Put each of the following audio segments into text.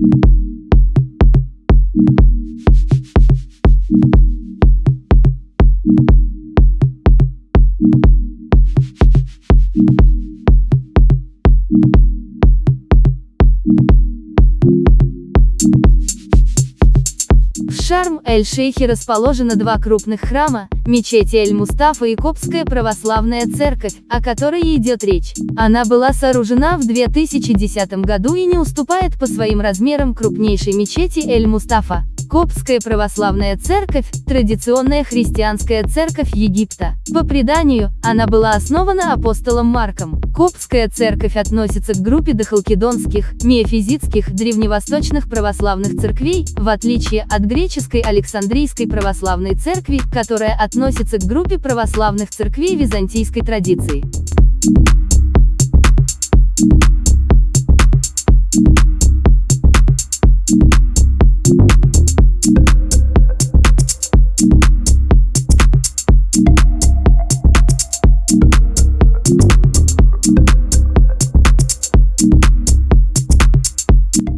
thank you В Шарм-эль-Шейхе расположено два крупных храма, мечеть Эль-Мустафа и Копская православная церковь, о которой идет речь. Она была сооружена в 2010 году и не уступает по своим размерам крупнейшей мечети Эль-Мустафа. Коптская православная церковь – традиционная христианская церковь Египта. По преданию, она была основана апостолом Марком. Коптская церковь относится к группе дохалкидонских, миофизитских, древневосточных православных церквей, в отличие от греческой Александрийской православной церкви, которая относится к группе православных церквей византийской традиции.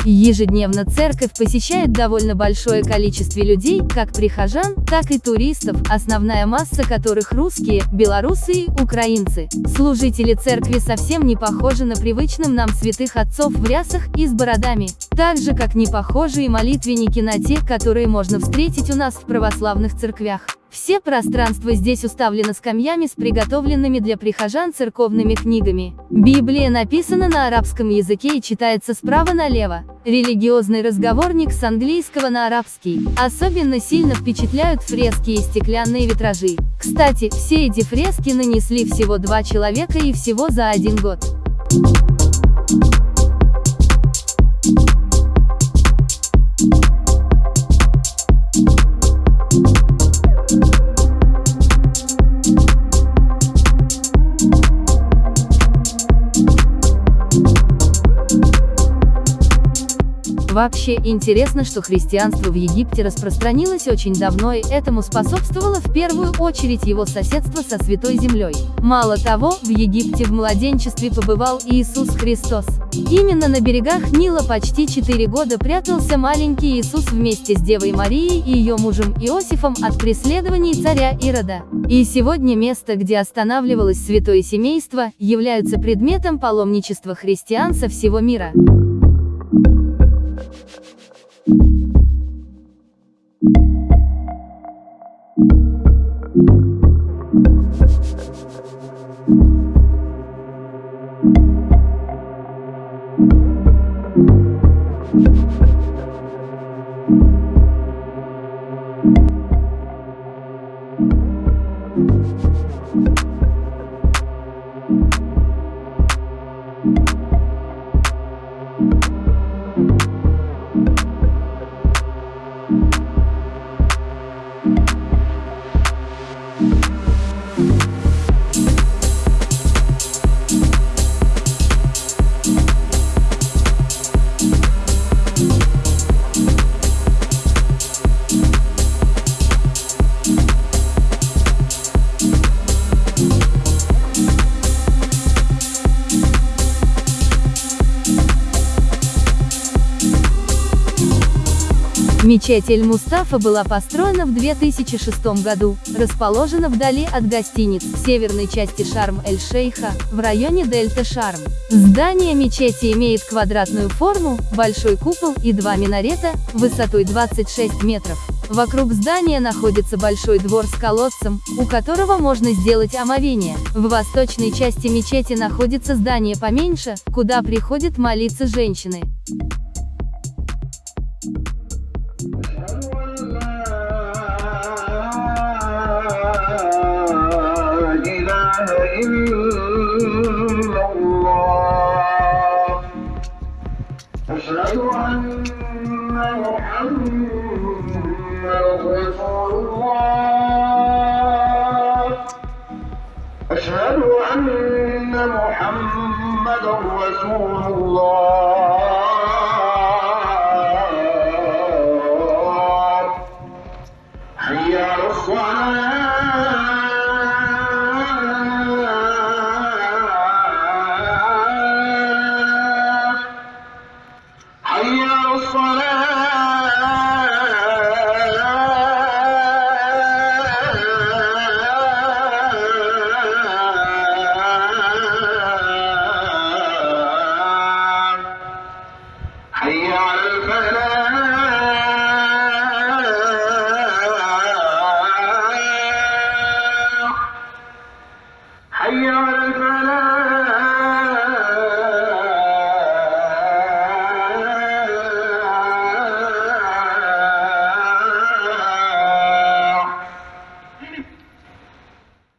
Ежедневно церковь посещает довольно большое количество людей, как прихожан, так и туристов, основная масса которых русские, белорусы и украинцы. Служители церкви совсем не похожи на привычным нам святых отцов в рясах и с бородами, так же как не похожи и молитвенники на тех, которые можно встретить у нас в православных церквях. Все пространство здесь уставлено скамьями с приготовленными для прихожан церковными книгами. Библия написана на арабском языке и читается справа налево. Религиозный разговорник с английского на арабский. Особенно сильно впечатляют фрески и стеклянные витражи. Кстати, все эти фрески нанесли всего два человека и всего за один год. Вообще, интересно, что христианство в Египте распространилось очень давно и этому способствовало в первую очередь его соседство со Святой Землей. Мало того, в Египте в младенчестве побывал Иисус Христос. Именно на берегах Нила почти 4 года прятался маленький Иисус вместе с Девой Марией и ее мужем Иосифом от преследований царя Ирода. И сегодня место, где останавливалось святое семейство, являются предметом паломничества христиан со всего мира. you Мечеть Эль-Мустафа была построена в 2006 году, расположена вдали от гостиниц в северной части Шарм-эль-Шейха, в районе Дельта Шарм. Здание мечети имеет квадратную форму, большой купол и два минарета, высотой 26 метров. Вокруг здания находится большой двор с колодцем, у которого можно сделать омовение. В восточной части мечети находится здание поменьше, куда приходят молиться женщины. أشهد أن محمدا رسول الله أشهد أن محمدا رسول الله